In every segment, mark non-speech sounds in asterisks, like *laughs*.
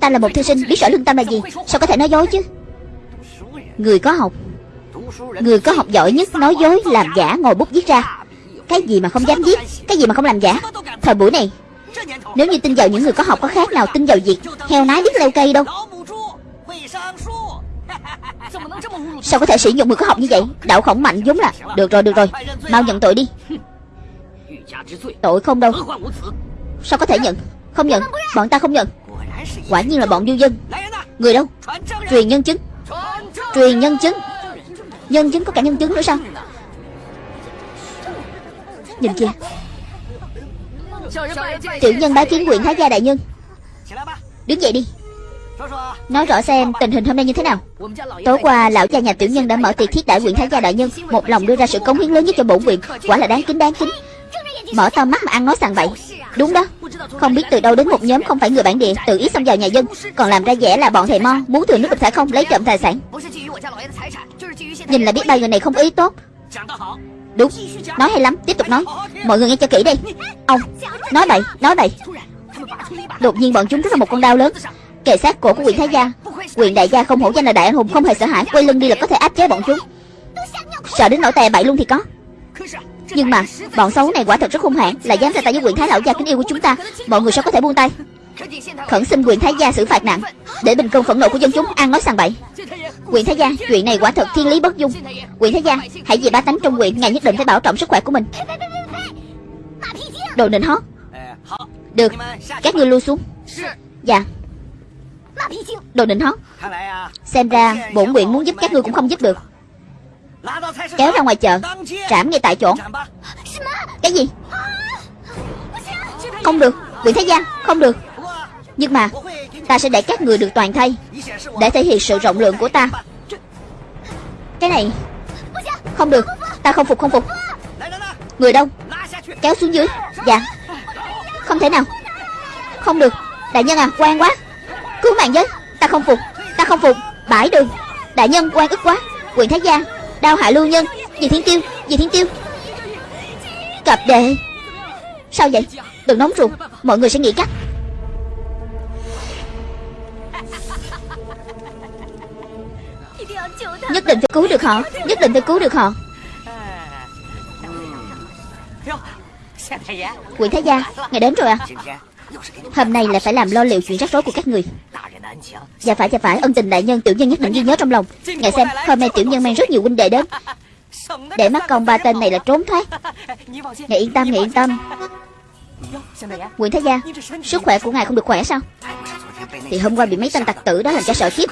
Ta là một thư sinh biết rõ lương tâm là gì. Sao có thể nói dối chứ? Người có học Người có học giỏi nhất nói dối làm giả ngồi bút viết ra. Cái gì mà không dám viết Cái gì mà không làm giả? Thời buổi này Nếu như tin vào những người có học có khác nào tin vào việc Heo nái biết leo cây đâu? Sao có thể sử dụng người có học như vậy? Đạo khổng mạnh vốn là Được rồi được rồi. Mau nhận tội đi. Tội không đâu. Sao có thể nhận? Không nhận. Bọn ta không nhận Quả nhiên là bọn du dân. Người đâu? Truyền nhân chứng. Truyền nhân chứng. Nhân chứng có cả nhân chứng nữa sao? Nhìn kìa. Tiểu nhân bái kiến quyển Thái gia đại nhân. Đứng dậy đi. Nói rõ xem tình hình hôm nay như thế nào. Tối qua, lão gia nhà tiểu nhân đã mở tiệc thiết đại quyện Thái gia đại nhân. Một lòng đưa ra sự cống hiến lớn nhất cho bổn quyện Quả là đáng kính đáng kính. Mở to mắt mà ăn nói sàng bậy. Đúng đó. Không biết từ đâu đến một nhóm không phải người bản địa, Tự ý xông vào nhà dân. Còn làm ra vẻ là bọn thầy mo Muốn thừa nước đục thả không, lấy trộm tài sản. Nhìn là biết ba người này không ý tốt. Đúng. Nói hay lắm, Tiếp tục nói. Mọi người nghe cho kỹ đây Ông, Nói bậy Nói bậy. Đột nhiên bọn chúng rút ra một con đao lớn. Kề sát cổ của quyền thái gia. Quyền đại gia không hổ danh là đại anh hùng, Không hề sợ hãi. Quay lưng đi là có thể áp chế bọn chúng. Sợ đến nỗi tè bậy luôn thì có. Nhưng mà, Bọn xấu này quả thật rất hung hãn Là dám ra tay với quyền thái lão gia kính yêu của chúng ta. Mọi người sao có thể buông tay? Khẩn xin quyền thái gia xử phạt nặng. Để bình công phẫn nộ của dân chúng ăn nói sàng bậy. Quyền thái gia, Chuyện này quả thật thiên lý bất dung. Quyền thái gia, Hãy vì ba tánh trong quyền, Ngài nhất định phải bảo trọng sức khỏe của mình. Đồ nịnh hót. Được, Các ngươi lui xuống. Dạ. Đồ nịnh hót. Xem ra bổn nguyện muốn giúp các ngươi cũng không giúp được. Kéo ra ngoài chợ Trảm ngay tại chỗ. Cái gì? Không được Quyền Thái giang, Không được. Nhưng mà Ta sẽ để các người được toàn thay Để thể hiện sự rộng lượng của ta. Cái này Không được Ta không phục không phục. Người đâu? Kéo xuống dưới. Dạ. Không thể nào. Không được. Đại nhân à quan quá. Cứu mạng với. Ta không phục Ta không phục. Bãi đường. Đại nhân quan ức quá. Quyền Thái giang. Đao hạ lưu nhân. Dì Thiên Tiêu Dì Thiên Tiêu. Cặp đệ. Sao vậy? Đừng nóng ruột. Mọi người sẽ nghĩ cách. Nhất định phải cứu được họ. Nhất định phải cứu được họ. Quỷ Thái Gia Ngài đến rồi à Hôm nay lại phải làm lo liệu chuyện rắc rối của các người. Dạ phải dạ phải Ân tình đại nhân tiểu nhân nhất định ghi nhớ trong lòng. Ngài xem hôm nay tiểu nhân mang rất nhiều huynh đệ đến. Để mắt con ba tên này là trốn thoát. Ngài yên tâm ngài yên tâm. Nguyễn Thái Gia Sức khỏe của ngài không được khỏe sao? Thì hôm qua bị mấy tên tặc tử đó làm cho sợ khiếp,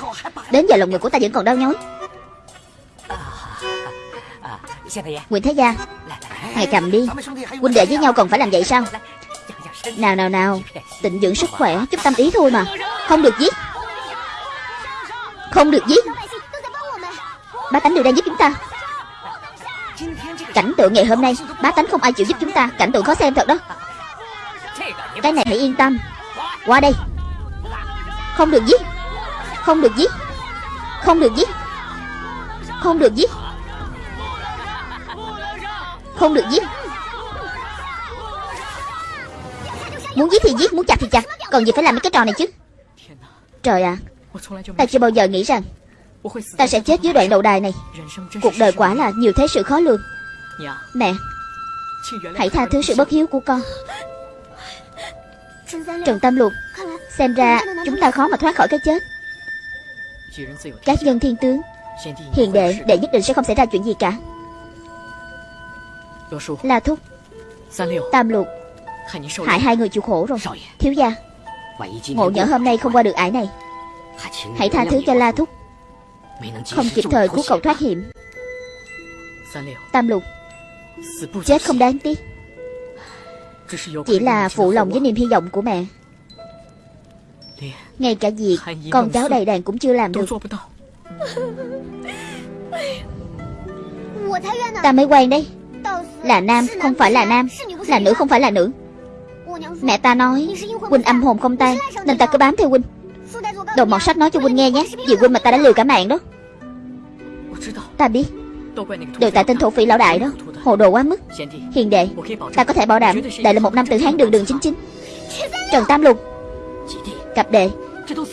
Đến giờ lòng ngực của ta vẫn còn đau nhói. Nguyễn Thái Gia Ngài cầm đi. Huynh đệ với nhau còn phải làm vậy sao? Nào nào nào. Tịnh dưỡng sức khỏe, Chút tâm ý thôi mà. Không được giết. Không được giết. Bá tánh đều đang giúp chúng ta. Cảnh tượng ngày hôm nay, Bá tánh không ai chịu giúp chúng ta. Cảnh tượng khó xem thật đó. Cái này hãy yên tâm. Qua đây. Không được giết. Không được giết. Không được giết. Không được giết. Không được giết. Muốn giết thì giết, muốn chặt thì chặt. Còn gì phải làm mấy cái trò này chứ? Trời ạ. À, Ta chưa bao giờ nghĩ rằng Ta sẽ chết dưới đoạn đầu đài này. Cuộc đời quả là nhiều thế sự khó lường. Mẹ Hãy tha thứ sự bất hiếu của con. Trần Tam Lục Xem ra chúng ta khó mà thoát khỏi cái chết. Các nhân thiên tướng Hiền đệ Đệ nhất định sẽ không xảy ra chuyện gì cả. La Thúc Tam Lục Hại hai người chịu khổ rồi. Thiếu gia Ngộ nhỡ hôm nay không qua được ải này. Hãy tha thứ cho La Thúc. Không kịp thời cứu cậu thoát hiểm. Tam Lục Chết không đáng tiếc. Chỉ là phụ lòng với niềm hy vọng của mẹ. Ngay cả việc Con cháu đầy đàn cũng chưa làm được. Ta mới quen đây Là nam không phải là nam. Là nữ không phải là nữ Mẹ ta nói, Huynh âm hồn không tan, Nên ta cứ bám theo Huynh. Đồ mọt sách nói cho Huynh nghe nhé, Vì Huynh mà ta đã lừa cả mạng đó. Ta biết Đều tại tên thổ phỉ lão đại đó, Hồ đồ quá mức. Hiền đệ, Ta có thể bảo đảm đại là một năm tự hán đường đường chính chính. Trần Tam Lục Cặp đệ,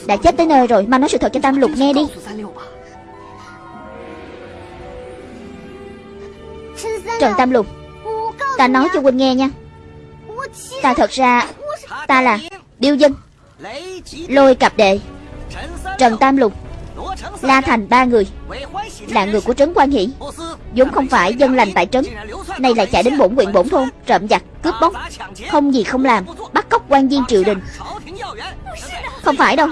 Đã chết tới nơi rồi, Mau nói sự thật cho Tam Lục nghe đi. Trần Tam Lục, Ta nói cho huynh nghe nha. Ta thật ra Ta là Điêu Dân Lôi cặp đệ Trần Tam Lục La Thành ba người Là người của Trấn Quan Hỷ. Vốn không phải dân lành tại trấn Nay lại chạy đến bổn huyện bổn thôn Trộm giặc, cướp bóc Không gì không làm Bắt cóc quan viên triều đình. Không phải đâu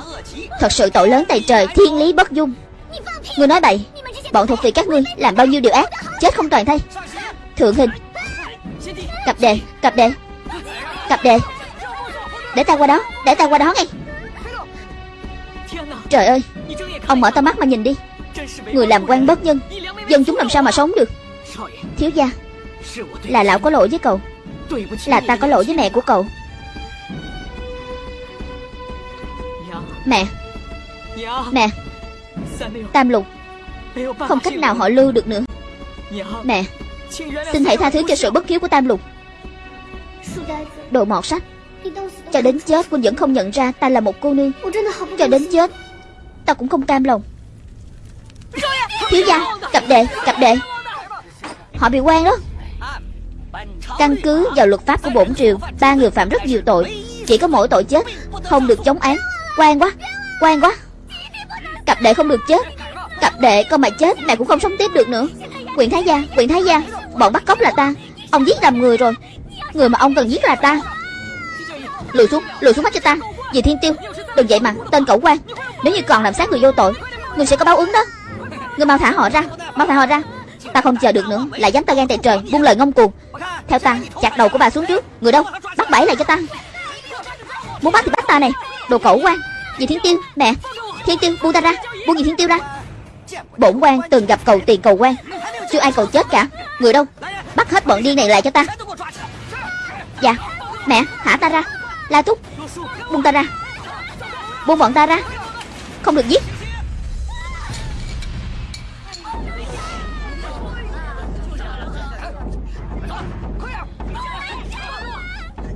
Thật sự tội lớn tại trời Thiên lý bất dung. Ngươi nói bậy Bọn thuộc vị các ngươi làm bao nhiêu điều ác Chết không toàn thay. Thượng hình Cặp đề, cặp đề Cặp đề. Để ta qua đó, để ta qua đó ngay. Trời ơi Ông mở to mắt mà nhìn đi. Người làm quan bất nhân Dân chúng làm sao mà sống được? Thiếu gia Là lão có lỗi với cậu. Là ta có lỗi với mẹ của cậu. Mẹ Mẹ Tam lục. Không cách nào họ lưu được nữa. Mẹ Xin hãy tha thứ cho sự bất hiếu của Tam lục. Đồ mọt sách Cho đến chết quân vẫn không nhận ra ta là một cô nương. Cho đến chết, Ta cũng không cam lòng. Thiếu gia, Cặp đệ Cặp đệ. Họ bị quan đó. Căn cứ vào luật pháp của bổn triều, Ba người phạm rất nhiều tội. Chỉ có mỗi tội chết, Không được chống án. Quan quá Quan quá. Cặp đệ không được chết. Cặp đệ con mà chết, Mẹ cũng không sống tiếp được nữa. Quyền Thái Gia, Quyền Thái Gia, Bọn bắt cóc là ta. Ông giết làm người rồi. Người mà ông cần giết là ta. Lùi xuống Lùi xuống mắt cho ta. Vì thiên tiêu, Đừng vậy mà. Tên cẩu quan. Nếu như còn làm sát người vô tội, Người sẽ có báo ứng đó. Người mau thả họ ra, Mau thả họ ra. Ta không chờ được nữa, Lại dám ta gan tại trời, Buông lời ngông cuồng. Theo ta, Chặt đầu của bà xuống trước. Người đâu? Bắt bẫy lại cho ta. Muốn bắt thì bắt ta này. Đồ cẩu quan. Dì Thiên Tiêu Mẹ Thiên Tiêu, buông ta ra. Buông dì Thiên Tiêu ra. Bổn quan từng gặp cầu tiền cầu quan. Chưa ai cầu chết cả. Người đâu? Bắt hết bọn điên này lại cho ta. Dạ. Mẹ, thả ta ra. La Túc, Buông ta ra. Buông bọn ta ra. Không được giết.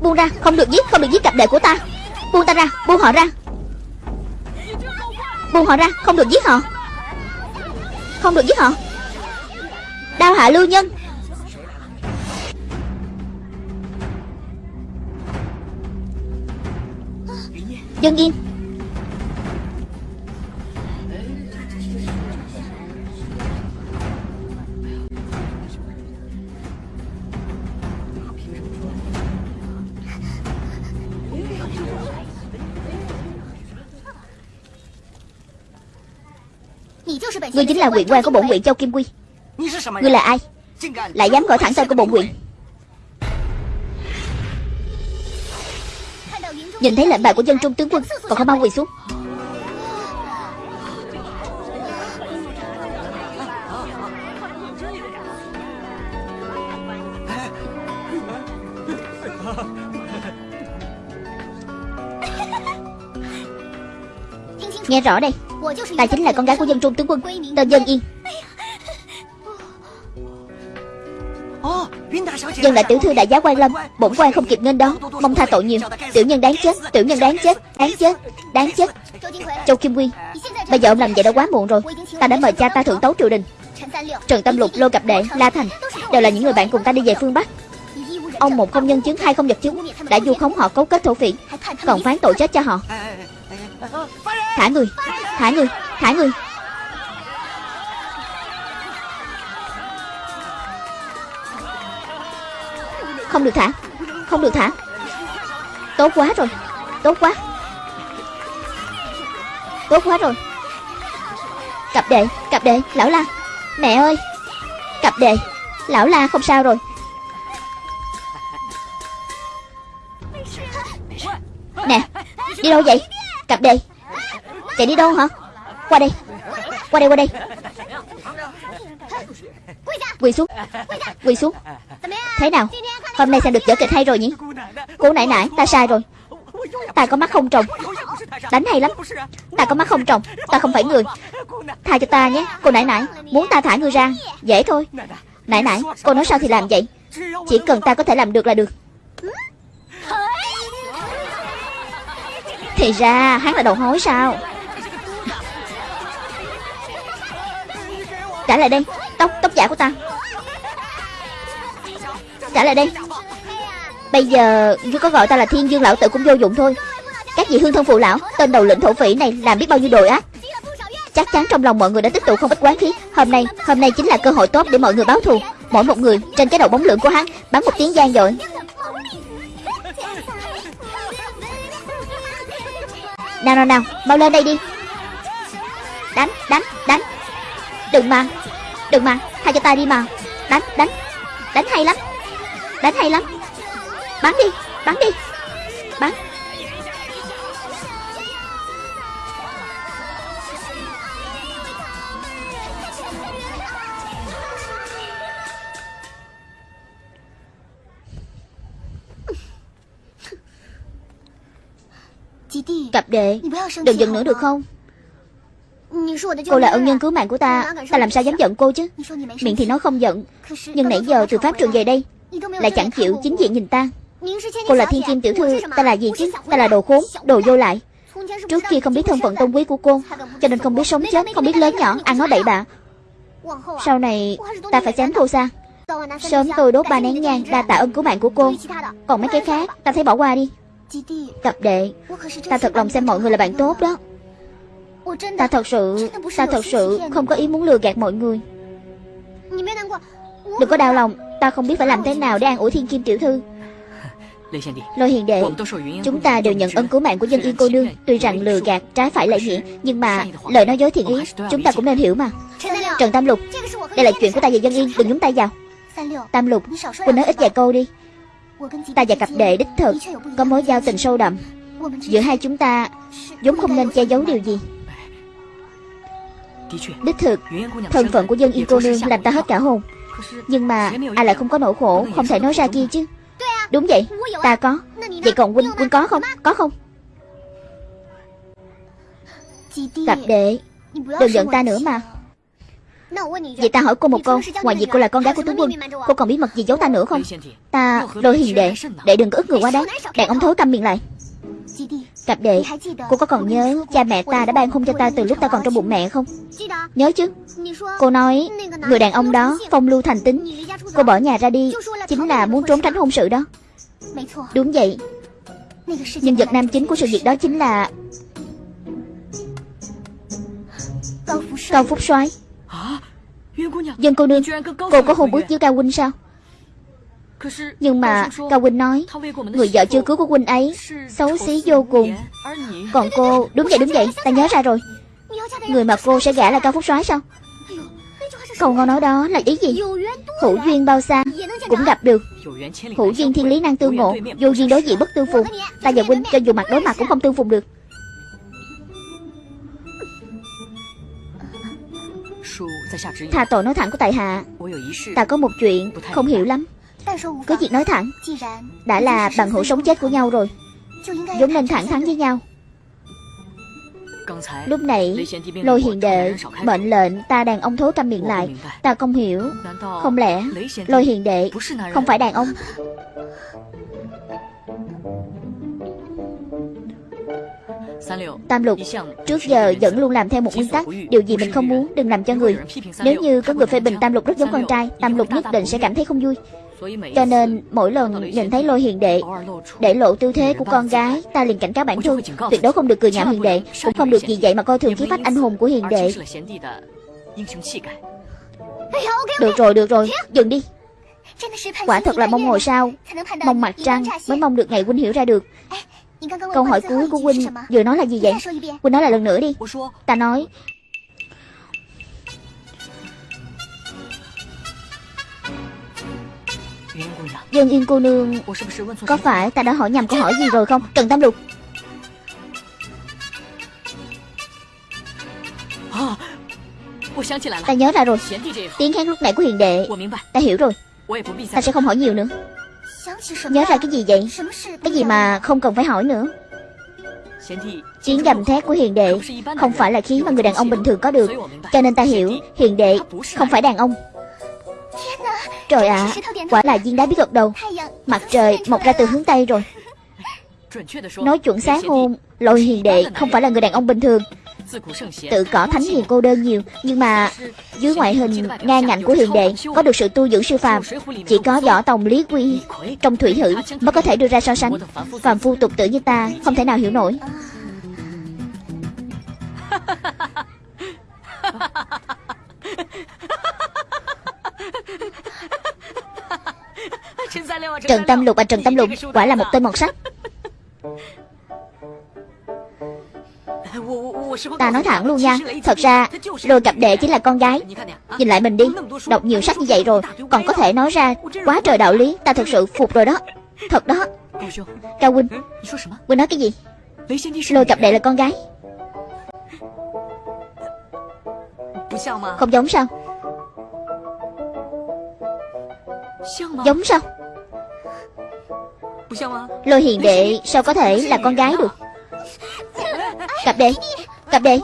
Buông ra, Không được giết, Không được giết cặp đệ của ta. Buông ta ra, Buông họ ra. Buông họ ra, Không được giết họ. Không được giết họ. Đao hạ lưu nhân. Dân yên. Ngươi chính là huyện quan của bổn huyện Châu Kim Quy. Ngươi là ai? Lại dám gọi thẳng tên của bổn huyện Nhìn thấy lệnh bài của dân trung tướng quân Còn không mau quỳ xuống. *laughs* Nghe rõ đây. Ta chính là con gái của dân trung tướng quân Tên Dân Yên nhân là tiểu thư đại giá quan lâm Bổn quan không kịp nghênh đón Mong tha tội nhiều. Tiểu nhân đáng chết Tiểu nhân đáng chết Đáng chết Đáng chết. Châu Kim Quy Bây giờ ông làm vậy đã quá muộn rồi. Ta đã mời cha ta thượng tấu triều đình. Trần Tâm Lục, Lô Cặp Đệ, La Thành Đều là những người bạn cùng ta đi về phương Bắc. Ông một không nhân chứng hai không vật chứng Đã du khống họ cấu kết thổ phỉ Còn phán tội chết cho họ. Thả người Thả người Thả người. Không được thả. Không được thả. Tốt quá rồi. Tốt quá. Tốt quá rồi. Cặp đệ Cặp đệ Lão la. Mẹ ơi. Cặp đệ Lão la không sao rồi. Nè, Đi đâu vậy? Cặp đệ Chạy đi đâu hả? Qua đây. Qua đây qua đây. Quỳ xuống. Quỳ xuống. Thế nào? Hôm nay xem được vở kịch hay rồi nhỉ? Cô nãy nãy, ta sai rồi. Ta có mắt không trồng. Đánh hay lắm. Ta có mắt không trồng. Ta không phải người. Tha cho ta nhé. Cô nãy nãy, Muốn ta thả người ra. Dễ thôi. Nãy nãy, Cô nói sao thì làm vậy? Chỉ cần ta có thể làm được là được. Thì ra, hắn là đầu hối sao? Trả lại đây Tóc, tóc giả của ta. Trả lại đây Bây giờ ngươi có gọi ta là thiên dương lão tử cũng vô dụng thôi. Các vị hương thân phụ lão Tên đầu lĩnh thổ phỉ này làm biết bao nhiêu đội ác Chắc chắn trong lòng mọi người đã tích tụ không ít quán khí. Hôm nay, hôm nay chính là cơ hội tốt để mọi người báo thù. Mỗi một người trên cái đầu bóng lượng của hắn Bắn một tiếng gian dội. Nào nào nào, mau lên đây đi. Đánh, đánh, đánh. Đừng mà, đừng mà, tha cho ta đi mà. Đánh, đánh, đánh hay lắm. Đánh hay lắm. Bắn đi, bắn đi. Bắn. Cặp đệ. Đừng giận nữa được không Cô là ân nhân cứu mạng của ta. Ta làm sao dám giận cô chứ? Miệng thì nói không giận. Nhưng nãy giờ từ pháp trường về đây. Lại chẳng chịu chính diện nhìn ta. Cô là thiên kim tiểu thư. Ta là gì chứ? Ta là đồ khốn Đồ vô lại. Trước kia không biết thân phận tôn quý của cô Cho nên không biết sống chết Không biết lớn nhỏ Ăn nói bậy bạ. Sau này Ta phải dám thua xa. Sớm tôi đốt ba nén nhang Đa tạ ơn cứu mạng của cô. Còn mấy cái khác Ta thấy bỏ qua đi Cặp đệ Ta thật lòng xem mọi người là bạn tốt đó Ta thật sự Ta thật sự không có ý muốn lừa gạt mọi người. Đừng có đau lòng Ta không biết phải làm thế nào để an ủi thiên kim tiểu thư. Lôi hiền đệ Chúng ta đều nhận ơn cứu mạng của dân yên cô nương. Tuy rằng lừa gạt trái phải lệ nghĩa Nhưng mà lời nói dối thiện ý Chúng ta cũng nên hiểu mà. Trần Tam Lục Đây là chuyện của ta và dân yên Đừng nhúng tay vào. Tam Lục Quỳnh nói ít vài câu đi. Ta và cặp đệ đích thực Có mối giao tình sâu đậm. Giữa hai chúng ta vốn không nên che giấu điều gì Đích thực Thân phận của dân yên cô nương làm ta hết cả hồn. Nhưng mà ai lại không có nỗi khổ Không thể nói ra kia chứ. Đúng vậy. Ta có. Vậy còn Huynh Huynh có không? Có không? Cặp đệ Đừng giận ta nữa mà. Vậy ta hỏi cô một câu Ngoài việc cô là con gái của tướng quân Cô còn bí mật gì giấu ta nữa không? Ta Lôi hiền đệ Đệ đừng có ức người quá đáng Đàn ông thối câm miệng lại Cặp đệ Cô có còn nhớ Cha mẹ ta đã ban hôn cho ta từ lúc ta còn trong bụng mẹ không? Nhớ chứ? Cô nói Người đàn ông đó Phong lưu thành tính. Cô bỏ nhà ra đi Chính là muốn trốn tránh hôn sự đó. Đúng vậy. Nhân vật nam chính của sự việc đó chính là Cao Phúc soái. Dân cô nương Cô có hôn ước với Cao Huynh sao Nhưng mà Cao Huynh nói Người vợ chưa cứu của Huynh ấy Xấu xí vô cùng。Còn cô Đúng vậy đúng vậy Ta nhớ ra rồi。Người mà cô sẽ gả là Cao Phúc soái sao Câu ngon nói đó là ý gì？Hữu duyên bao xa Cũng gặp được。Hữu duyên thiên lý năng tương ngộ Vô duyên đối diện bất tương phùng Ta và Huynh cho dù mặt đối mặt cũng không tương phùng được。Tha tội nói thẳng của tại hạ。Ta có một chuyện không hiểu lắm cứ việc nói thẳng, Đã là bằng hữu sống chết của nhau rồi. Vốn nên thẳng thắn với nhau. Lúc nãy Lôi hiền đệ Mệnh lệnh ta đàn ông thối câm miệng lại. Ta không hiểu. Không lẽ Lôi hiền đệ Không phải đàn ông? Tam lục, Trước giờ vẫn luôn làm theo một nguyên tắc, Điều gì mình không muốn đừng làm cho người. Nếu như có người phê bình Tam lục rất giống con trai, Tam lục nhất định sẽ cảm thấy không vui. Cho nên mỗi lần nhìn thấy lôi hiền đệ Để lộ tư thế của con gái Ta liền cảnh cáo bản thân Tuyệt đối không được cười nhạo hiền đệ Cũng không được vì vậy mà coi thường khí phách anh hùng của hiền đệ. Được rồi được rồi Dừng đi. Quả thật là mong ngồi sao? Mong mặt trăng mới mong được ngày huynh hiểu ra được. Câu hỏi cuối của Huynh vừa nói là gì vậy? Huynh nói lại lần nữa đi. Ta nói Dương Yên cô nương Có phải ta đã hỏi nhầm câu hỏi gì rồi không Trần Tam Lục Ta nhớ ra rồi Tiếng hát lúc nãy của hiền đệ Ta hiểu rồi Ta sẽ không hỏi nhiều nữa Nhớ ra cái gì vậy Cái gì mà không cần phải hỏi nữa Tiếng gầm thét của hiền đệ Không phải là khí mà người đàn ông bình thường có được Cho nên ta hiểu Hiền đệ không phải đàn ông Trời ạ à, Quả là viên đá biết gật đầu Mặt trời mọc ra từ hướng Tây rồi. Nói chuẩn xác hôn Lôi hiền đệ không phải là người đàn ông bình thường. Tự cỏ thánh hiền cô đơn nhiều Nhưng mà dưới ngoại hình ngang ngạnh của hiền đệ Có được sự tu dưỡng siêu phàm. Chỉ có võ tòng lý quy Trong thủy hử mới có thể đưa ra so sánh. Phàm phu tục tử như ta Không thể nào hiểu nổi *laughs* *laughs* Trần Tâm Lục à Trần Tâm Lục Quả là một tên mọt sách Ta nói thẳng luôn nha Thật ra Lôi cặp đệ chính là con gái Nhìn lại mình đi Đọc nhiều sách như vậy rồi Còn có thể nói ra Quá trời đạo lý Ta thật sự phục rồi đó Thật đó Cao Huynh Huynh nói cái gì Lôi cặp đệ là con gái Không giống sao Giống sao? Lôi hiền đệ sao có thể là con gái được? Cặp đệ Cặp đệ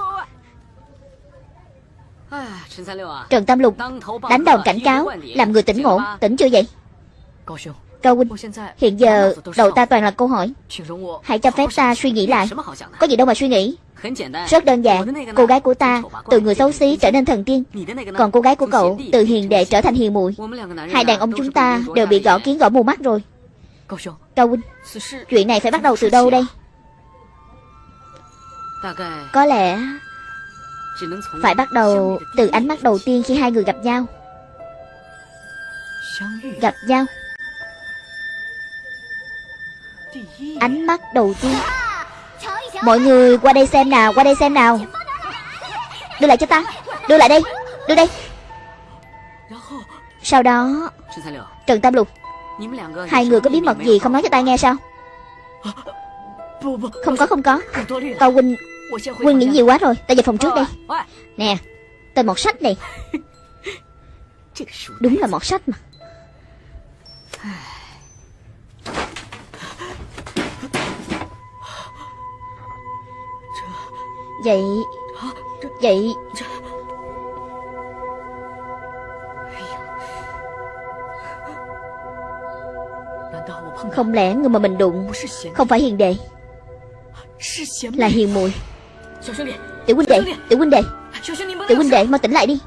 Trần Tam Lục Đánh đòn cảnh cáo Làm người tỉnh ngộ Tỉnh chưa vậy Cao huynh. Hiện giờ, đầu ta toàn là câu hỏi. Hãy cho phép ta suy nghĩ lại. Có gì đâu mà suy nghĩ. Rất đơn giản, Cô gái của ta, Từ người xấu xí trở nên thần tiên. Còn cô gái của cậu, Từ hiền đệ trở thành hiền muội. Hai đàn ông chúng ta Đều bị gõ kiến gõ mù mắt rồi. Cao huynh, Chuyện này phải bắt đầu từ đâu đây? Có lẽ Phải bắt đầu từ ánh mắt đầu tiên khi hai người gặp nhau. Gặp nhau? Ánh mắt đầu tiên. Mọi người qua đây xem nào, Qua đây xem nào. Đưa lại cho ta. Đưa lại đây, Đưa đây. Sau đó, Trần Tam Lục, Hai người có bí mật gì không nói cho ta nghe sao? Không có không có. Cao huynh Huynh nghĩ nhiều quá rồi. Ta về phòng trước đây. Nè, Tên một sách này. Đúng là một sách mà. Vậy Vậy. Không lẽ người mà mình đụng Không phải hiền đệ? Là hiền muội. Tiểu huynh đệ, Tiểu huynh đệ. Tiểu huynh đệ, mau tỉnh lại đi.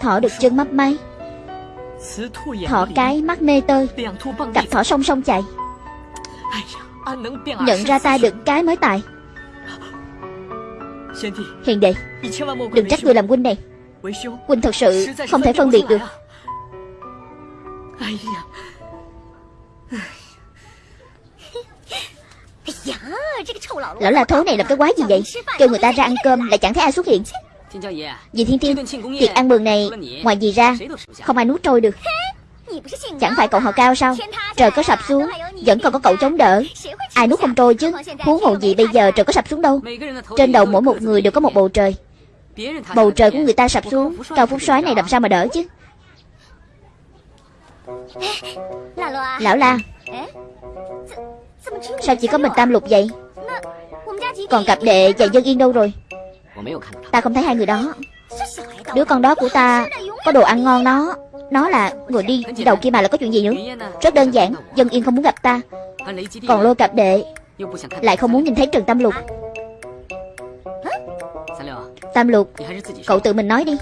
Thỏ được chân mấp máy。Thỏ cái mắt mê tơi。Cặp thỏ song song chạy。Nhận ra ta được cái mới tài。Hiền đệ Đừng trách người làm huynh này Huynh thật sự không thể phân biệt được。Lão la thối này là cái quái gì vậy？Kêu người ta ra ăn cơm lại chẳng thấy ai xuất hiện Dì Thiên Tiên Tiệc ăn mừng này Ngoài gì ra Không ai nuốt trôi được. Chẳng phải cậu họ cao sao? Trời có sập xuống Vẫn còn có cậu chống đỡ. Ai nuốt không trôi chứ? Huống hồ gì bây giờ trời có sập xuống đâu. Trên đầu mỗi một người đều có một bầu trời. Bầu trời của người ta sập xuống Cao phúc soái này làm sao mà đỡ chứ? Lão la. Sao chỉ có mình tam lục vậy? Còn cặp đệ và dân yên đâu rồi Ta không thấy hai người đó. Đứa con đó của ta Có đồ ăn ngon nó Nó là người đi đầu kia mà là có chuyện gì nữa Rất đơn giản, Dân yên không muốn gặp ta. Còn lôi cặp đệ Lại không muốn nhìn thấy Trần Tam Lục. Tam Lục, Cậu tự mình nói đi.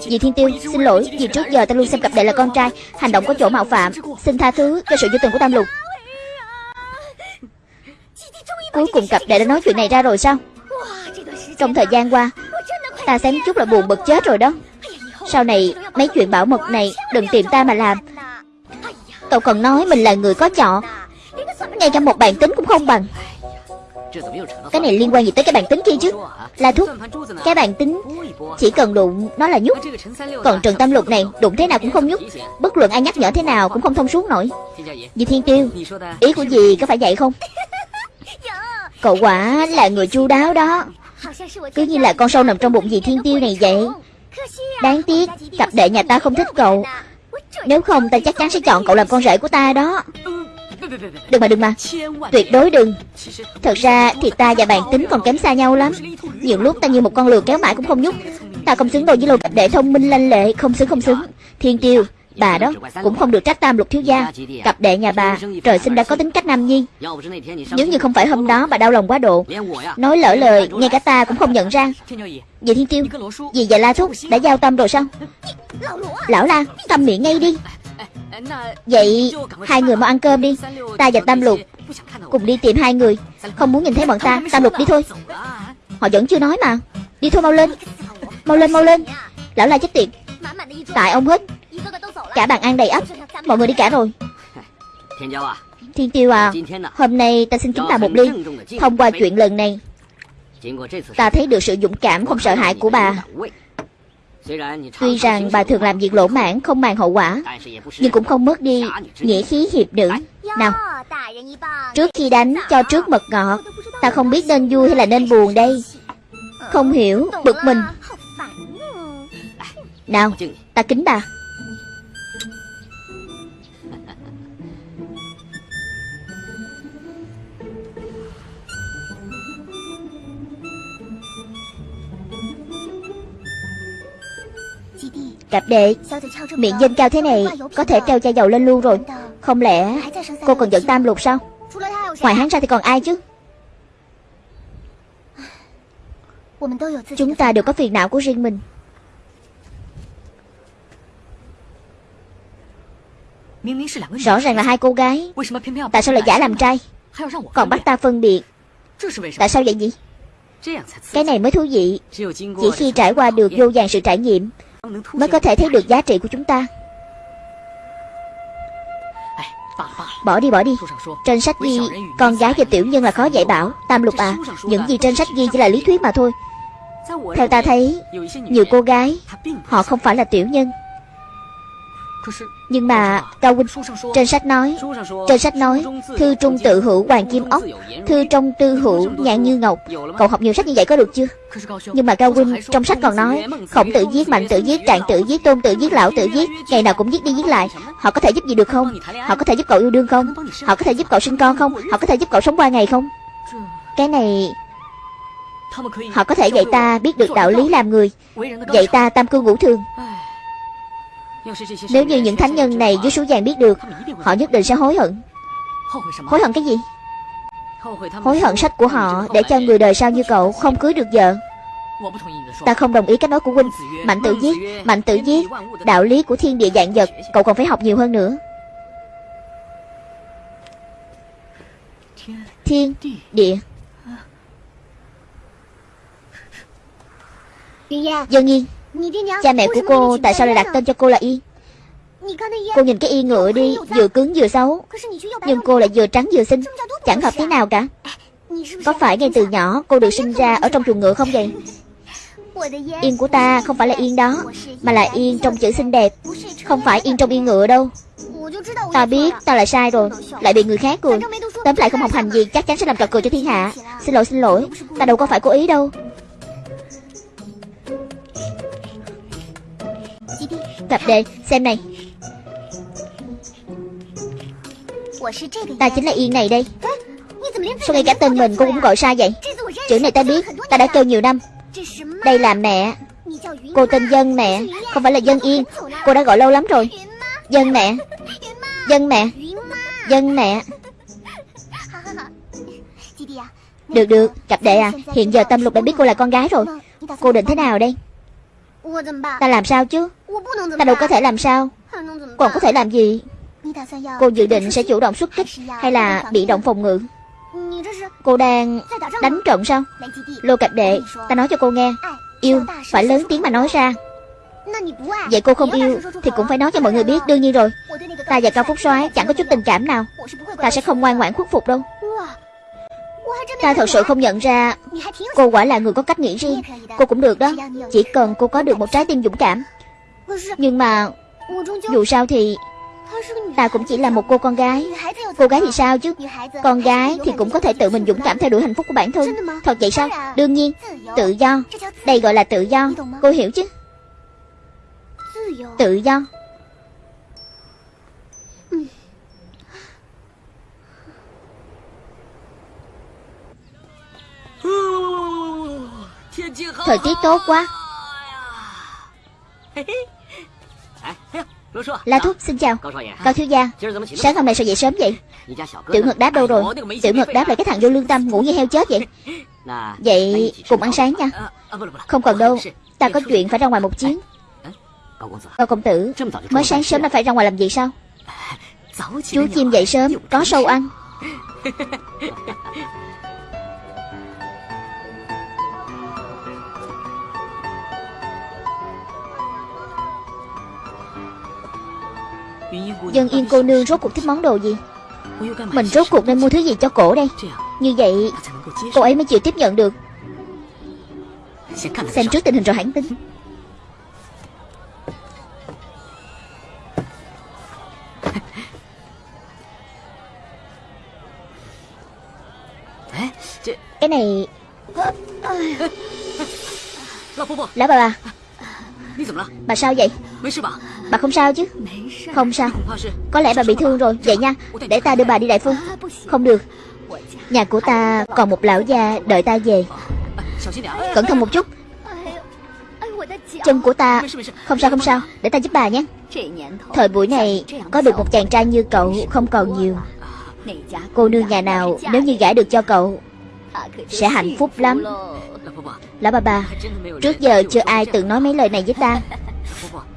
Dì Thiên Tiêu, Xin lỗi, Vì trước giờ ta luôn xem cặp đệ là con trai, Hành động có chỗ mạo phạm. Xin tha thứ cho sự vô tình của Tam Lục. Cuối cùng cặp đệ đã nói chuyện này ra rồi sao? Trong thời gian qua, Ta xém chút là buồn bực chết rồi đó. Sau này, mấy chuyện bảo mật này Đừng tìm ta mà làm. Cậu còn nói mình là người có trọ Ngay cả một bản tính cũng không bằng. Cái này liên quan gì tới cái bản tính kia chứ? Là thuốc Cái bản tính Chỉ cần đụng nó là nhúc Còn Trần Tâm Lục này, đụng thế nào cũng không nhúc Bất luận ai nhắc nhở thế nào cũng không thông suốt nổi. Dì Thiên Tiêu, Ý của dì có phải vậy không? Cậu quả là người chu đáo đó. Cứ như là con sâu nằm trong bụng dì Thiên Tiêu này vậy. Đáng tiếc, Cặp đệ nhà ta không thích cậu. Nếu không, ta chắc chắn sẽ chọn cậu làm con rể của ta đó. Đừng mà đừng mà. Tuyệt đối đừng. Thật ra thì ta và bạn tính còn kém xa nhau lắm. Nhiều lúc ta như một con lừa kéo mãi cũng không nhúc. Ta không xứng đôi với lô cặp đệ thông minh lanh lệ, Không xứng không xứng. Thiên tiêu Bà đó cũng không được trách tam lục thiếu gia. Cặp đệ nhà bà, Trời sinh đã có tính cách nam nhi. Nếu như không phải hôm đó bà đau lòng quá độ, Nói lỡ lời, Ngay cả ta cũng không nhận ra. Dì Thiên Tiêu, Dì và La Thúc đã giao tâm rồi sao? Lão La Câm miệng ngay đi. Vậy hai người mau ăn cơm đi. Ta và Tam Lục Cùng đi tìm hai người. Không muốn nhìn thấy bọn ta, Tam Lục đi thôi. Họ vẫn chưa nói mà. Đi thôi mau lên. Mau lên mau lên. Lão La chết tiệt. Tại ông hết. Cả bàn ăn đầy ắp Mọi người đi cả rồi. Thiên Tiêu à Hôm nay ta xin kính bà một ly, Thông qua chuyện lần này. Ta thấy được sự dũng cảm không sợ hãi của bà. Tuy rằng bà thường làm việc lỗ mãn, không màng hậu quả, Nhưng cũng không mất đi nghĩa khí hiệp nữ. Nào, Trước khi đánh, cho trước mật ngọt. Ta không biết nên vui hay là nên buồn đây. Không hiểu, Bực mình. Nào, Ta kính bà. Cặp đệ. Miệng danh cao thế này, Có thể treo chai dầu lên luôn rồi. Không lẽ cô còn giận tam lục sao? Ngoài hắn ra thì còn ai chứ? Chúng ta đều có phiền não của riêng mình. Rõ ràng là hai cô gái. Tại sao lại giả làm trai? Còn bắt ta phân biệt. Tại sao vậy nhỉ? Cái này mới thú vị. Chỉ khi trải qua được vô vàng sự trải nghiệm Mới có thể thấy được giá trị của chúng ta. Bỏ đi bỏ đi. Trên sách ghi, Con gái và tiểu nhân là khó dạy bảo. Tam lục à Những gì trên sách ghi chỉ là lý thuyết mà thôi. Theo ta thấy, Nhiều cô gái, Họ không phải là tiểu nhân nhưng mà Cao Huynh Trên sách nói Trên sách nói Thư trung tự hữu hoàng kim ốc Thư trong tư hữu nhạn như ngọc. Cậu học nhiều sách như vậy có được chưa? Nhưng mà Cao Huynh Trong sách còn nói Khổng tự giết, mạnh tự giết, trạng tự giết, tôn tự giết, lão tự giết Ngày nào cũng giết đi giết lại. Họ có thể giúp gì được không? Họ có thể giúp cậu yêu đương không? Họ có thể giúp cậu sinh con không? Họ có thể giúp cậu sống qua ngày không? Cái này Họ có thể dạy ta biết được đạo lý làm người Dạy ta tam cư ngũ thường nếu như những thánh nhân này dưới số vàng biết được Họ nhất định sẽ hối hận. Hối hận cái gì? Hối hận sách của họ Để cho người đời sau như cậu không cưới được vợ. Ta không đồng ý cách nói của huynh. Mạnh tự giết Mạnh tự giết. Đạo lý của thiên địa dạng vật Cậu còn phải học nhiều hơn nữa. Thiên Địa. Dân Yên Cha mẹ của cô tại sao lại đặt tên cho cô là Yên Cô nhìn cái y ngựa đi Vừa cứng vừa xấu. Nhưng cô lại vừa trắng vừa xinh. Chẳng hợp thế nào cả. Có phải ngay từ nhỏ cô được sinh ra ở trong chuồng ngựa không vậy? Yên của ta không phải là yên đó Mà là yên trong chữ xinh đẹp. Không phải yên trong yên ngựa đâu. Ta biết ta lại sai rồi. Lại bị người khác cười. Tóm lại không học hành gì chắc chắn sẽ làm trò cười cho thiên hạ. Xin lỗi xin lỗi. Ta đâu có phải cố ý đâu Cặp đề xem này. Ta chính là Yên này đây. Sao ngay cả tên mình cô cũng gọi sai vậy? Chữ này ta biết, Ta đã kêu nhiều năm. Đây là mẹ. Cô tên Dân mẹ, Không phải là Dân Yên. Cô đã gọi lâu lắm rồi. Dân mẹ. Dân mẹ. Dân mẹ. Được được, Cặp đệ à. Hiện giờ Tâm Lục đã biết cô là con gái rồi. Cô định thế nào đây? Ta làm sao chứ? Ta đâu có thể làm sao? Còn có thể làm gì? Cô dự định sẽ chủ động xuất kích Hay là bị động phòng ngự? Cô đang đánh trận sao? Lô cặp đệ Ta nói cho cô nghe. Yêu phải lớn tiếng mà nói ra. Vậy cô không yêu Thì cũng phải nói cho mọi người biết Đương nhiên rồi. Ta và Cao Phúc soái chẳng có chút tình cảm nào. Ta sẽ không ngoan ngoãn khuất phục đâu Ta thật sự không nhận ra Cô quả là người có cách nghĩ riêng. Cô cũng được đó. Chỉ cần cô có được một trái tim dũng cảm. Nhưng mà, Dù sao thì Ta cũng chỉ là một cô con gái. Cô gái thì sao chứ? Con gái thì cũng có thể tự mình dũng cảm theo đuổi hạnh phúc của bản thân. Thật vậy sao? Đương nhiên, Tự do. Đây gọi là tự do. Cô hiểu chứ? Tự do. Thời tiết tốt quá. La Thúc xin chào. Cao thiếu gia Sáng hôm nay sao dậy sớm vậy? Tiểu Ngực đáp đâu rồi. Tiểu Ngực đáp là cái thằng vô lương tâm Ngủ như heo chết vậy. Vậy cùng ăn sáng nha. Không cần đâu. Ta có chuyện phải ra ngoài một chuyến. Cao công tử Mới sáng sớm đã phải ra ngoài làm gì sao? Chú chim dậy sớm Có sâu ăn *laughs* Dân yên cô nương rốt cuộc thích món đồ gì? Mình rốt cuộc nên mua thứ gì cho cổ đây? Như vậy, Cô ấy mới chịu tiếp nhận được. Xem trước tình hình rồi hãng tin. Cái này Lão bà bà. Bà sao vậy? Bà không sao chứ? Không sao. Có lẽ bà bị thương rồi. Vậy nha. Để ta đưa bà đi đại phu. Không được. Nhà của ta còn một lão già đợi ta về. Cẩn thận một chút. Chân của ta Không sao không sao. Để ta giúp bà nhé. Thời buổi này Có được một chàng trai như cậu Không còn nhiều. Cô nương nhà nào Nếu như gả được cho cậu Sẽ hạnh phúc lắm. Lão bà bà, Trước giờ chưa ai từng nói mấy lời này với ta.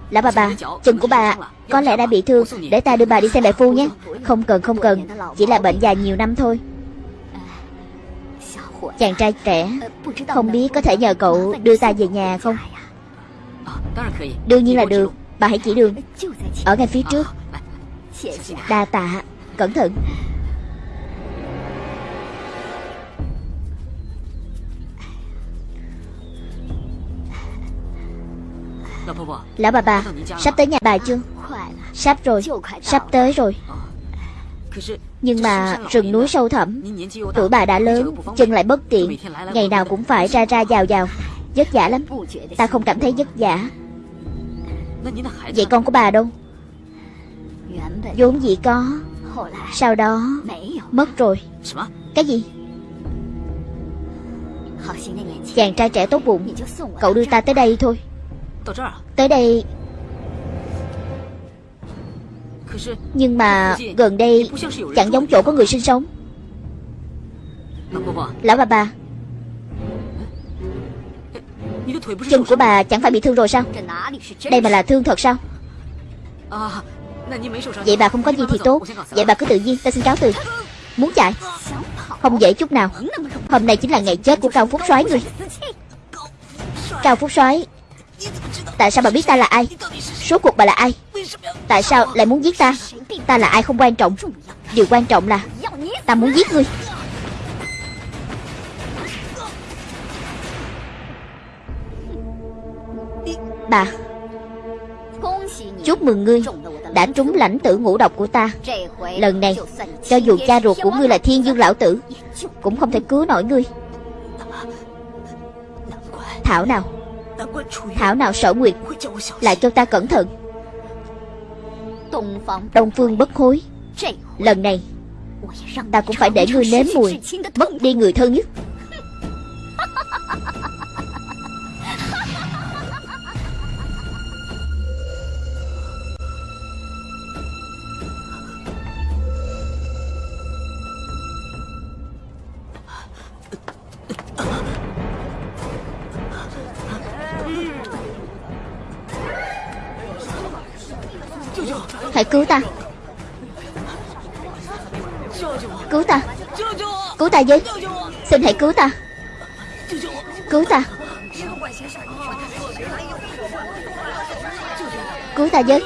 Lão bà bà Chân của bà có lẽ đã bị thương. Để ta đưa bà đi xem đại phu nhé. Không cần không cần. Chỉ là bệnh dài nhiều năm thôi. Chàng trai trẻ, Không biết có thể nhờ cậu đưa ta về nhà không? Đương nhiên là được. Bà hãy chỉ đường. Ở ngay phía trước. Đa tạ. Cẩn thận. Lão bà bà Sắp tới nhà bà chưa？Sắp rồi Sắp tới rồi。Nhưng mà rừng núi sâu thẳm Tuổi bà đã lớn Chân lại bất tiện Ngày nào cũng phải ra ra vào vào Vất vả lắm Ta không cảm thấy vất vả。Vậy con của bà đâu？vốn dĩ có Sau đó Mất rồi。Cái gì？Chàng trai trẻ tốt bụng Cậu đưa ta tới đây thôi Tới đây. Nhưng mà gần đây Chẳng giống chỗ có người sinh sống. Lão bà bà. Chân của bà chẳng phải bị thương rồi sao? Đây mà là thương thật sao? Vậy bà không có gì thì tốt. Vậy bà cứ tự nhiên ta xin cáo từ. Muốn chạy? Không dễ chút nào. Hôm nay chính là ngày chết của Cao Phúc soái người. Cao Phúc soái Tại sao bà biết ta là ai? Số cuộc bà là ai? Tại sao lại muốn giết ta? Ta là ai không quan trọng. Điều quan trọng là Ta muốn giết ngươi. Bà, Chúc mừng ngươi Đã trúng lãnh tử ngũ độc của ta. Lần này, Cho dù cha ruột của ngươi là thiên dương lão tử, Cũng không thể cứu nổi ngươi. Thảo nào? Thảo nào sở nguyệt Lại cho ta cẩn thận. Đông phương bất hối Lần này, Ta cũng phải để ngươi nếm mùi, Mất đi người thân nhất. Hãy cứu ta. Cứu ta. Cứu ta với. Xin hãy cứu ta. Cứu ta. Cứu ta với.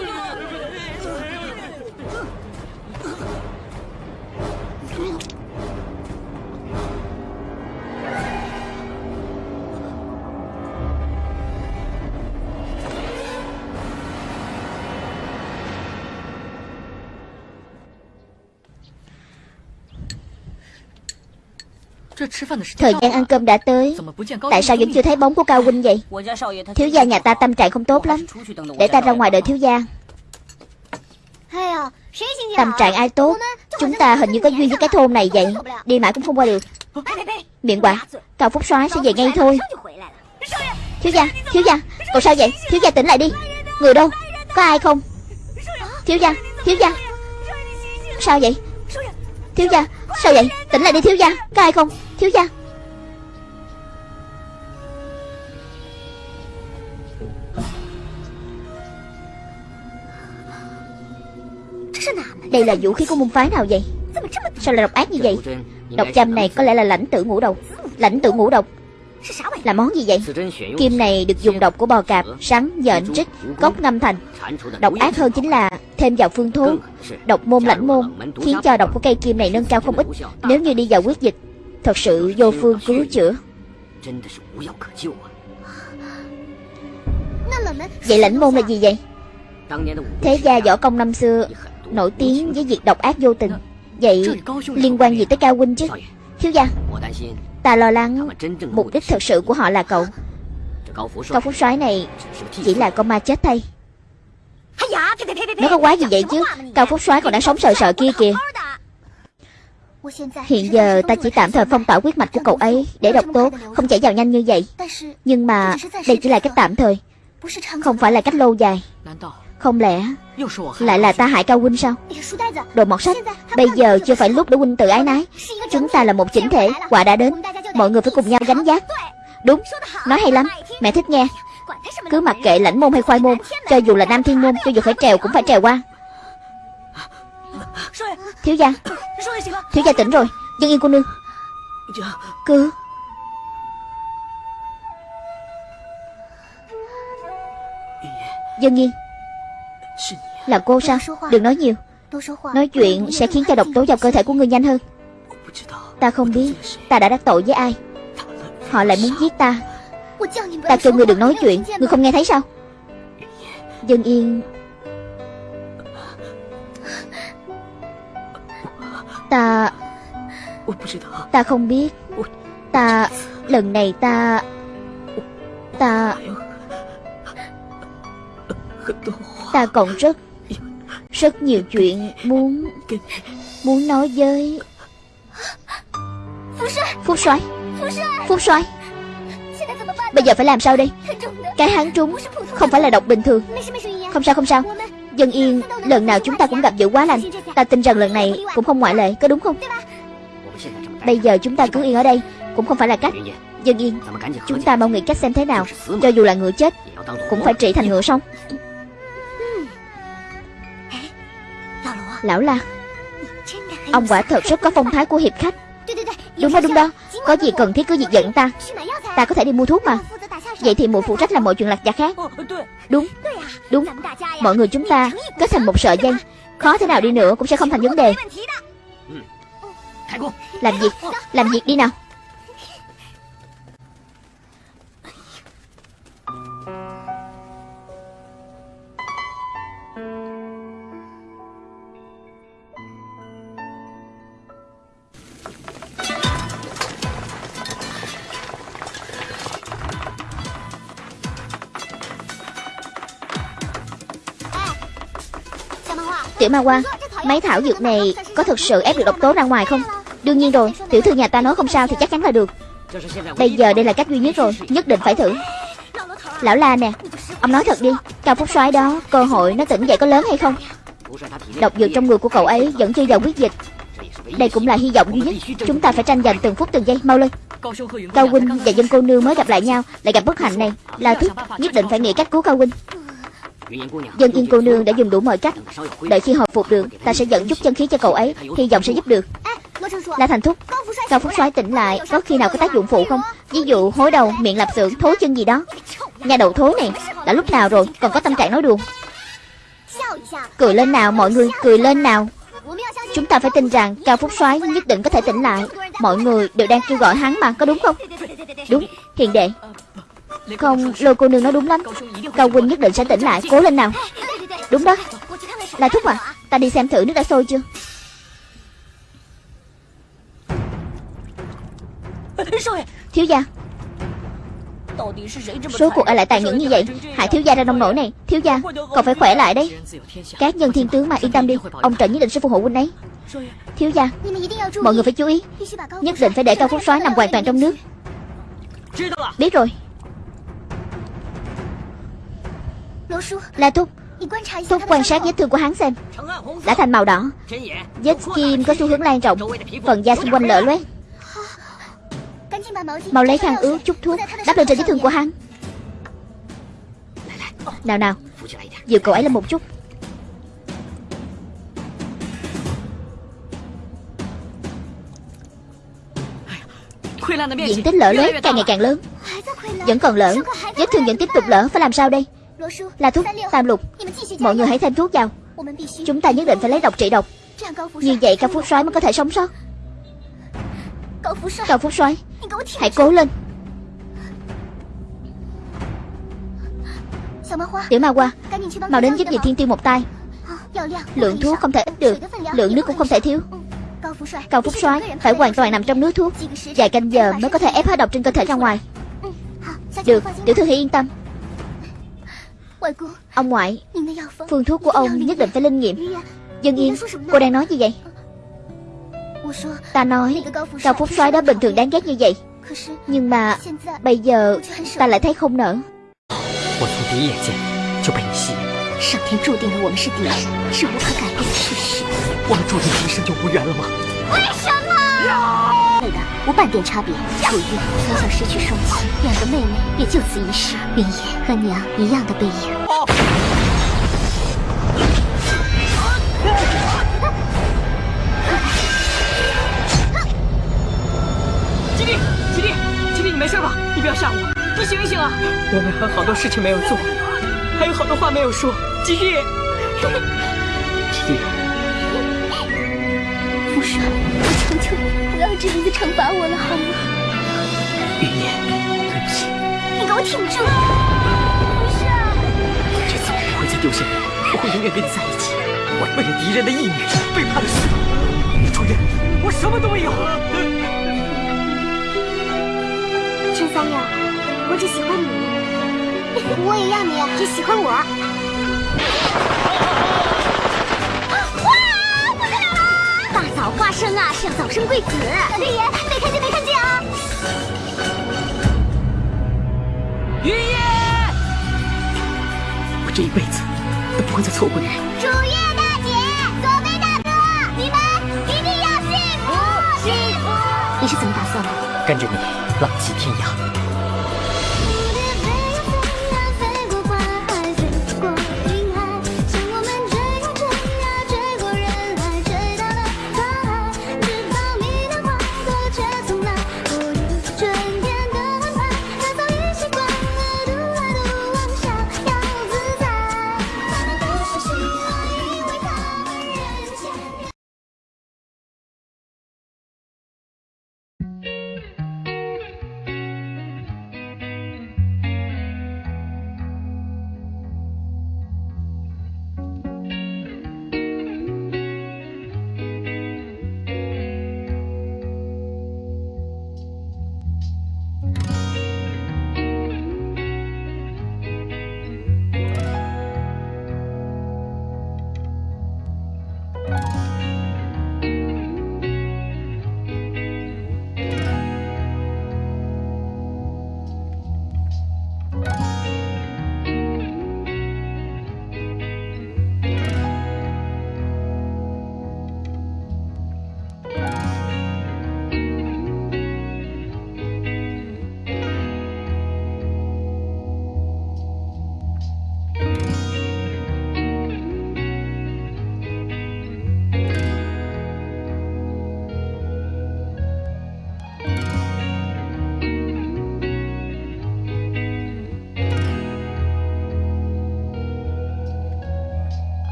Thời gian ăn cơm đã tới. Tại sao vẫn chưa thấy bóng của Cao Huynh vậy? Thiếu gia nhà ta tâm trạng không tốt lắm. Để ta ra ngoài đợi thiếu gia. Tâm trạng ai tốt? Chúng ta hình như có duyên với cái thôn này vậy. Đi mãi cũng không qua được. Miệng quả Cao Phúc soái sẽ về ngay thôi. Thiếu gia Thiếu gia. Cậu sao vậy? Thiếu gia tỉnh lại đi. Người đâu? Có ai không? Thiếu gia Thiếu gia. Sao vậy? Thiếu gia Sao vậy? Tỉnh lại đi thiếu gia. Có ai không Thiếu gia. Đây là vũ khí của môn phái nào vậy? Sao lại độc ác như vậy? Độc châm này có lẽ là lãnh tử ngũ độc. Lãnh tử ngũ độc Là món gì vậy? Kim này được dùng độc của bò cạp Sắn, dện, trích, cốc ngâm thành. Độc ác hơn chính là thêm vào phương thuốc Độc môn lãnh môn Khiến cho độc của cây kim này nâng cao không ít. Nếu như đi vào quyết dịch Thật sự vô phương cứu chữa. Vậy lãnh môn là gì vậy? Thế gia võ công năm xưa Nổi tiếng với việc độc ác vô tình. Vậy liên quan gì tới Cao Huynh chứ? Thiếu gia, Ta lo lắng Mục đích thật sự của họ là cậu. Cao Phúc soái này Chỉ là con ma chết thay. Nó có quá gì vậy chứ? Cao Phúc soái còn đang sống sợ sợ kia kìa. Hiện giờ ta chỉ tạm thời phong tỏa huyết mạch của cậu ấy Để độc tố, không chảy vào nhanh như vậy. Nhưng mà đây chỉ là cách tạm thời, Không phải là cách lâu dài. Không lẽ lại là ta hại Cao Huynh sao? Đồ mọt sách, Bây giờ chưa phải lúc để Huynh tự ái nái. Chúng ta là một chỉnh thể, Quả đã đến, Mọi người phải cùng nhau gánh giác. Đúng, Nói hay lắm, Mẹ thích nghe. Cứ mặc kệ lãnh môn hay khoai môn, Cho dù là nam thiên môn, Cho dù phải trèo cũng phải trèo qua. Thiếu gia Thiếu gia tỉnh rồi Dân yên cô nương。Cứ。Dân yên。Là cô sao Đừng nói nhiều。Nói chuyện sẽ khiến cho độc tố vào cơ thể của ngươi nhanh hơn。Ta không biết Ta đã đắc tội với ai Họ lại muốn giết ta Ta kêu ngươi đừng nói chuyện Ngươi không nghe thấy sao Dân yên Ta Ta không biết. Ta Lần này ta Ta Ta còn rất Rất nhiều chuyện muốn Muốn nói với Phúc soái Phúc soái Bây giờ phải làm sao đây? Cái hắn trúng Không phải là độc bình thường. Không sao không sao Dân yên, Lần nào chúng ta cũng gặp dữ quá lành. Ta tin rằng lần này cũng không ngoại lệ, Có đúng không? Bây giờ chúng ta cứ yên ở đây, Cũng không phải là cách. Dân yên, Chúng ta mau nghĩ cách xem thế nào. Cho dù là ngựa chết, Cũng phải trị thành ngựa xong. Lão La, Ông quả thật rất có phong thái của hiệp khách. Đúng đó đúng đó. Có gì cần thiết cứ việc giận ta. Ta có thể đi mua thuốc mà. Vậy thì mụ phụ trách làm mọi chuyện lặt vặt khác. Đúng Đúng. Mọi người chúng ta kết thành một sợi dây. Khó thế nào đi nữa cũng sẽ không thành vấn đề. Làm việc Làm việc đi nào Tiểu Ma Hoa Mấy thảo dược này có thực sự ép được độc tố ra ngoài không? Đương nhiên rồi, Tiểu thư nhà ta nói không sao thì chắc chắn là được. Bây giờ đây là cách duy nhất rồi, Nhất định phải thử. Lão La nè, Ông nói thật đi, Cao Phúc soái đó, Cơ hội nó tỉnh dậy có lớn hay không? Độc dược trong người của cậu ấy vẫn chưa vào quyết dịch. Đây cũng là hy vọng duy nhất, Chúng ta phải tranh giành từng phút từng giây. Mau lên. Cao Huynh và dân cô nương mới gặp lại nhau, Lại gặp bất hạnh này. Là thích Nhất định phải nghĩ cách cứu Cao Huynh. Dân yên cô nương đã dùng đủ mọi cách. Đợi khi hồi phục được Ta sẽ dẫn chút chân khí cho cậu ấy. Hy vọng sẽ giúp được. La Thành Thúc Cao Phúc soái tỉnh lại Có khi nào có tác dụng phụ không? Ví dụ hối đầu, miệng lạp xưởng, thối chân gì đó. Nhà đầu thối này Đã lúc nào rồi? Còn có tâm trạng nói đùa. Cười lên nào mọi người Cười lên nào. Chúng ta phải tin rằng Cao Phúc soái nhất định có thể tỉnh lại. Mọi người đều đang kêu gọi hắn mà Có đúng không? Đúng Hiền đệ không, lôi cô nương nói đúng lắm. Cao Huynh nhất định sẽ tỉnh lại, cố lên nào. Đúng đó. Là thúc à, ta đi xem thử nước đã sôi chưa. Thiếu gia. Số cuộc ai lại tàn nhẫn như vậy Hại thiếu gia ra nông nổi này. Thiếu gia, còn phải khỏe lại đấy Các nhân thiên tướng mà yên tâm đi Ông Trần nhất định sẽ phù hộ huynh ấy. Thiếu gia, mọi người phải chú ý. Nhất định phải để cao phúc soái nằm hoàn toàn trong nước. Biết rồi La Thúc. Thúc quan sát vết thương của hắn xem. Đã thành màu đỏ. Vết kim có xu hướng lan rộng. Phần da xung quanh lở loét. Mau lấy khăn ướt chút thuốc. Đắp lên trên vết thương của hắn. Nào nào. Dịu cậu ấy lên một chút. Diện tích lở loét càng ngày càng lớn. Vẫn còn lỡ Vết thương vẫn tiếp tục lỡ Phải làm sao đây Là thuốc Tam lục. Mọi người hãy thêm thuốc vào. Chúng ta nhất định phải lấy độc trị độc. Như vậy cao phúc soái mới có thể sống sót. Cao phúc soái. Hãy cố lên. Tiểu ma hoa Mau đến giúp dì thiên tiêu một tay. Lượng thuốc không thể ít được. Lượng nước cũng không thể thiếu. Cao Phúc soái. Phải hoàn toàn nằm trong nước thuốc. Vài canh giờ mới có thể ép hết độc trên cơ thể ra ngoài. Được, tiểu thư hãy yên tâm Ông ngoại Phương thuốc của ông nhất định phải linh nghiệm Dân yên, cô đang nói gì vậy Ta nói Cao Phúc soái đó bình thường đáng ghét như vậy Nhưng mà Bây giờ ta lại thấy không nỡ 我对的无半点差别楚玉从小失去双亲两个妹妹也就此一世云烟和娘一样的背影疾帝疾帝疾帝你没事吧你不要吓我。你醒一醒啊我们还有好多事情没有做还有好多话没有说。疾帝要这样子惩罚我了，好吗？云烟，对不起。你给我挺住！福帅，这次我不会再丢下你，我会永远跟你在一起。我为了敌人的义女背叛了师傅，楚月，我什么都没有。陈三友。我只喜欢你，*laughs* 我也要你只喜欢我。生啊，是要早生贵子。月爷，没看见，没看见啊！云夜，我这一辈子都不会再错过你。楚月大姐，左贝大哥，你们一定要幸福，幸福！你是怎么打算的？跟着你，浪迹天涯。